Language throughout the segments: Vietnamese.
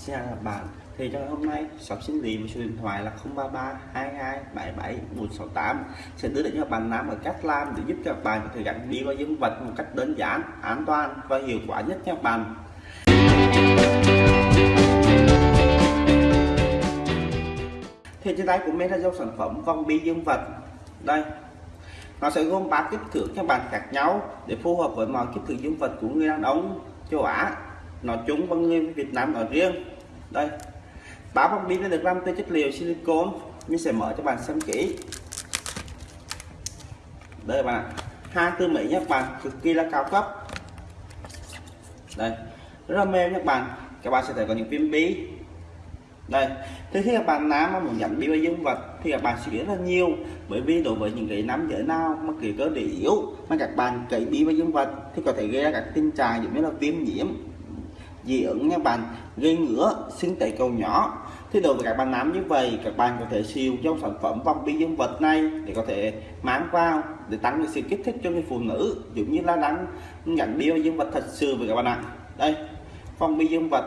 Xin chào các bạn. Thì trong hôm nay, shop xin lý với số điện thoại là 033 22 77 168 sẽ đưa đến cho các bạn làm ở cách làm để giúp cho các bạn có thể gắn đi vào dương vật một cách đơn giản, an toàn và hiệu quả nhất cho các bạn. Thì trên tay của mình là dòng sản phẩm vòng bi dương vật. Đây, nó sẽ gồm ba kích thước cho bạn khác nhau để phù hợp với mọi kích thước dương vật của người đàn ông, châu Á nói chung và người Việt Nam nói riêng. Đây. Bá bóng pin được làm từ chất liệu silicon. Mình sẽ mở cho bạn xem kỹ. Đây bạn hai tư mỹ nhé, bạn cực kỳ là cao cấp. Đây. Rất là mềm nhé, bạn. Các bạn sẽ thấy có những viên bí đây. Thì khi các bạn nam mà muốn nhận bí với dương vật thì các bạn suy nghĩ rất là nhiều. Bởi vì đối với những cái nam giới nào mà cái cơ địa yếu mà các bạn cấy bí với dương vật thì có thể gây ra các tình trạng giống như là viêm nhiễm dị ứng nha bạn, gây ngứa sưng tấy cầu nhỏ. Thì đối với các bạn nam như vậy, các bạn có thể siêu trong sản phẩm vòng bi dương vật này để có thể mang vào, để tăng sự kích thích cho người phụ nữ, giống như là đang nhận bi dương vật thật sự với các bạn ạ. Đây, vòng bi dương vật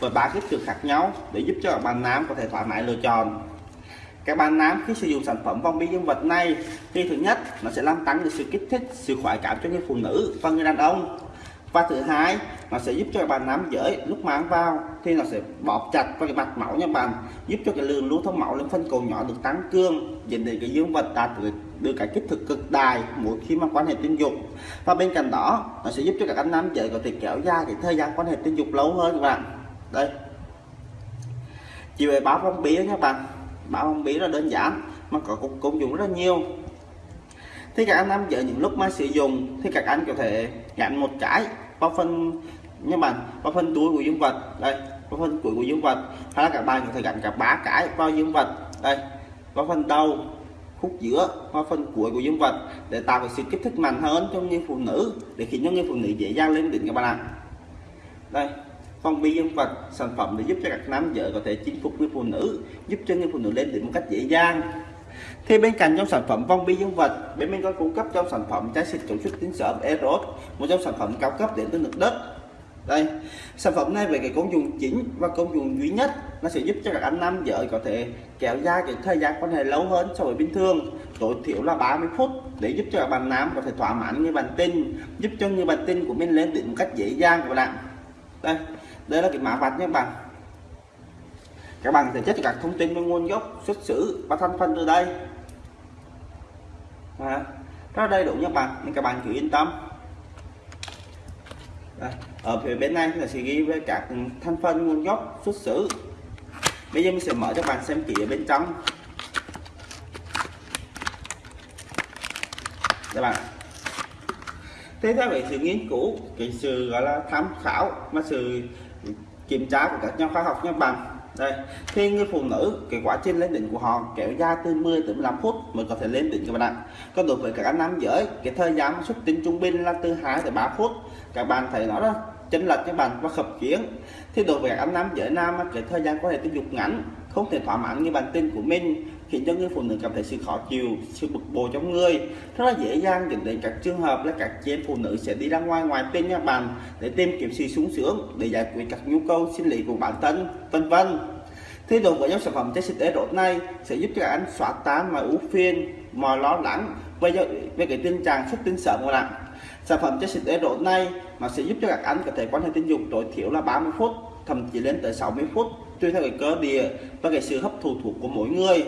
với ba kích thước khác nhau để giúp cho các bạn nam có thể thoải mái lựa chọn. Các bạn nam khi sử dụng sản phẩm vòng bi dương vật này, thì thứ nhất, nó sẽ làm tăng được sự kích thích, sự khoái cảm cho người phụ nữ và người đàn ông và thứ hai, nó sẽ giúp cho bạn nắm giới lúc mang vào thì nó sẽ bóp chặt vào cái mạch máu nha bạn. Giúp cho cái lượng lưu thông máu lên phân cầu nhỏ được tăng cường, dẫn đến cái dương vật đạt được được cái kích thước cực đại mỗi khi mà quan hệ tình dục. Và bên cạnh đó, nó sẽ giúp cho các anh nam giới có thể kéo dài cái thời gian quan hệ tình dục lâu hơn các bạn. Đây. Chỉ về báo phong bì các bạn. Báo phong bì là đơn giản mà có công dụng rất là nhiều thì các anh nam giới những lúc mà sử dụng thì các anh có thể gắn một cái vào phần như bạn, vào phần túi của dương vật. Đây, vào phần cuối của dương vật. Hay là các bạn có thể gắn cả ba cái vào dương vật. Đây, vào phần đầu, khúc giữa, vào phần cuối của dương vật để tạo cái sự kích thích mạnh hơn cho người phụ nữ, để khiến cho người phụ nữ dễ dàng lên đỉnh các bạn ạ. Đây, phong bi dương vật, sản phẩm để giúp cho các nam giới có thể chinh phục người phụ nữ, giúp cho người phụ nữ lên đỉnh một cách dễ dàng thì bên cạnh trong sản phẩm vong bi dương vật, bên mình có cung cấp trong sản phẩm trái xịt chống xuất tính sớm Eros một trong sản phẩm cao cấp đến từ nước đất. Đây, sản phẩm này về cái công dụng chính và công dụng duy nhất, nó sẽ giúp cho các anh nam vợ có thể kéo dài cái thời gian quan hệ lâu hơn so với bình thường. Tối thiểu là 30 phút để giúp cho các bạn nam có thể thỏa mãn người bạn tinh giúp cho người bạn tinh của mình lên đỉnh một cách dễ dàng các bạn đây đây là cái mã vạch nha các bạn các bạn sẽ check các thông tin về nguồn gốc xuất xứ và thành phần từ đây. À, rất đầy đủ nha bạn nên các bạn cứ yên tâm. À, ở phía bên này là sẽ ghi với các thành phần nguồn gốc xuất xứ. Bây giờ mình sẽ mở cho các bạn xem kỹ ở bên trong. Các bạn. Thế theo vậy sự nghiên cứu cái sự gọi là tham khảo mà sự kiểm tra của các nhà khoa học nha bạn đây, khi người phụ nữ, cái quá trình lên đỉnh của họ kéo dài từ 10 tới 15 phút mới có thể lên đỉnh các bạn ạ. Còn đối với các anh nam giới, cái thời gian xuất tinh trung bình là từ 2 tới 3 phút. Các bạn thấy nó đó, chênh lệch các bạn và khập kiến thì đối với các anh nam giới nam cái thời gian có thể tình dục ngắn, không thể thỏa mãn như bản tin của mình khiến cho người phụ nữ cảm thấy sự khó chịu sự bực bội trong người. Rất là dễ dàng dẫn đến các trường hợp là các chị em phụ nữ sẽ đi ra ngoài ngoài tên nhà bạn để tìm kiếm sự sung sướng để giải quyết các nhu cầu sinh lý của bản thân vân vân. Thế đồ với dòng sản phẩm trái xịt rốt này sẽ giúp cho các anh xóa tan mọi ưu phiền mọi lo lắng về, về cái tình trạng xuất tinh sớm của bạn. Sản phẩm trái xịt rốt này mà sẽ giúp cho các anh có thể quan hệ tình dục tối thiểu là 30 phút thậm chí lên tới 60 phút tùy theo cái cơ địa và cái sự hấp thụ thuộc của mỗi người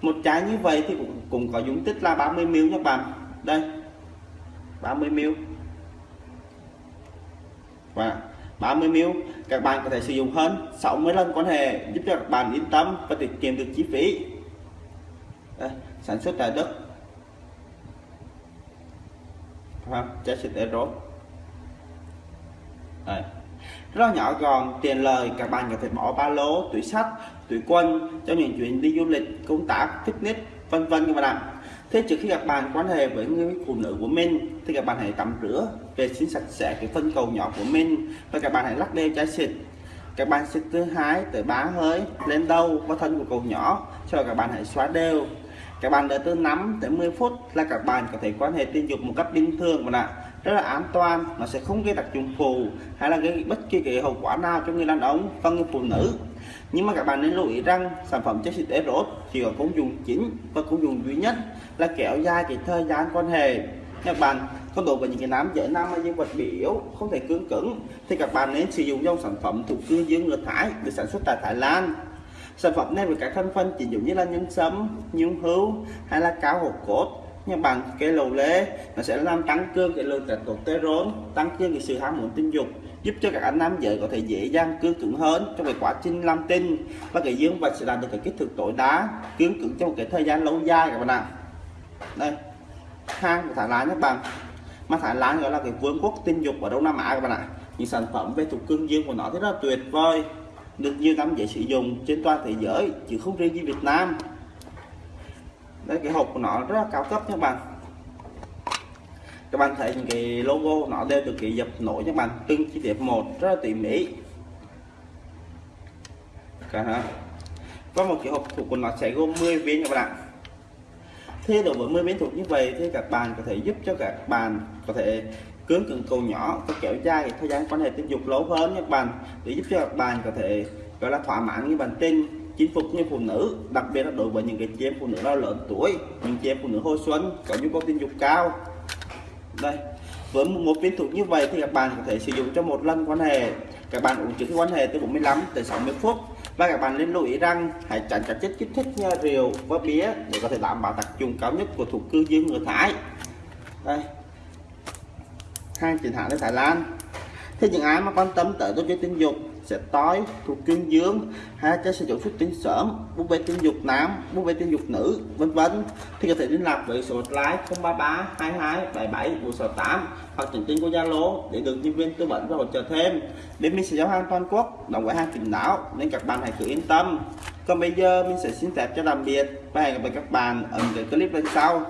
một trái như vậy thì cũng, cũng có dung tích là 30 ml nha các bạn. Đây 30 ml. Và 30 ml các bạn có thể sử dụng hơn 60 lần quan hệ giúp cho các bạn yên tâm và tiết kiệm được chi phí. Đây, sản xuất tại đất. Trái xịt euro. Đây. Rất nhỏ gọn tiền lời các bạn có thể bỏ ba lô túi sách tuyển quân, cho những chuyến đi du lịch, công tác, fitness, vân vân các bạn ạ. Thế trước khi các bạn quan hệ với người phụ nữ của mình, thì các bạn hãy tắm rửa vệ sinh sạch sẽ cái phân cầu nhỏ của mình và các bạn hãy lắc đều chai xịt. Các bạn xịt thứ hai tới ba hơi lên đầu và thân của cầu nhỏ cho các bạn hãy xóa đều. Các bạn đợi từ 5 tới 10 phút là các bạn có thể quan hệ tình dục một cách bình thường mà ạ. Rất là an toàn, nó sẽ không gây tác dụng phụ hay là gây bất kỳ cái hậu quả nào cho người đàn ông và người phụ nữ nhưng mà các bạn nên lưu ý rằng sản phẩm chất xịt Eros chỉ có công dụng chính và công dụng duy nhất là kéo dài cái thời gian quan hệ. Các bạn có đối với những cái nám dễ nam hay dương vật bị yếu, không thể cương cứng, thì các bạn nên sử dụng dòng sản phẩm thuộc cương dương ngược thái được sản xuất tại Thái Lan. Sản phẩm này với các thành phần chỉ dùng như là nhân sâm nhung hưu hay là cao hột cốt nhưng bằng cái lầu lê. Nó sẽ làm tăng cường cái lượng testosterone tăng cường cái sự ham muốn tình dục giúp cho các anh nam giới có thể dễ dàng cương cứng hơn trong cái quá trình làm tinh và cái dương vật sẽ đạt được cái kích thước tối đa cương cứng trong cái thời gian lâu dài các bạn ạ. Đây hàng của Thái Lan các bạn. Mà Thái Lan gọi là cái vương quốc tinh dục ở Đông Nam Á các bạn ạ. Những sản phẩm về thuộc cương dương của nó thì rất là tuyệt vời, được nhiều năm dễ sử dụng trên toàn thế giới, chứ không riêng gì Việt Nam. Đây, cái hộp của nó rất là cao cấp các bạn các bạn thấy những cái logo nó đều được cái dập nổi các bạn, từng chi tiết một, rất là tỉ mỉ. Cả có một cái hộp thủ của nó sẽ gồm 10 viên các bạn thế đối với 10 viên thuộc như vậy thì các bạn có thể giúp cho các bạn có thể cứng cứng cầu nhỏ có kéo dài thời gian quan hệ tình dục lâu hơn các bạn. Để giúp cho các bạn có thể gọi là thỏa mãn như bản tin chinh phục như phụ nữ, đặc biệt là đối với những cái chị em phụ nữ đã lớn tuổi, những chị em phụ nữ hồi xuân có nhu cầu tình dục cao đây, với một viên thuốc như vậy thì các bạn có thể sử dụng cho một lần quan hệ. Các bạn uống trước khi quan hệ từ 45 tới 60 phút và các bạn nên lưu ý rằng hãy tránh các chất kích thích như rượu và bia để có thể đảm bảo tác dụng cao nhất của thuốc cư dương ngừa thải. Đây hàng chính hãng ở Thái Lan. Thế những ai mà quan tâm tới tổ chức tình dục sẽ tối thuộc cương dương hai cái sử dụng xuất tinh sớm búp bê tình dục nam, búp bê tình dục nữ, vân vân. Thì có thể liên lạc với số hotline 033 22 77 168 hoặc nhắn tin của Zalo để được nhân viên tư vấn và hỗ trợ thêm. Bên mình sẽ giao hàng toàn quốc, đồng gói hàng tỉnh đảo, nên các bạn hãy cứ yên tâm. Còn bây giờ mình sẽ xin phép cho tạm biệt và hẹn gặp lại các bạn ở những cái clip lần sau.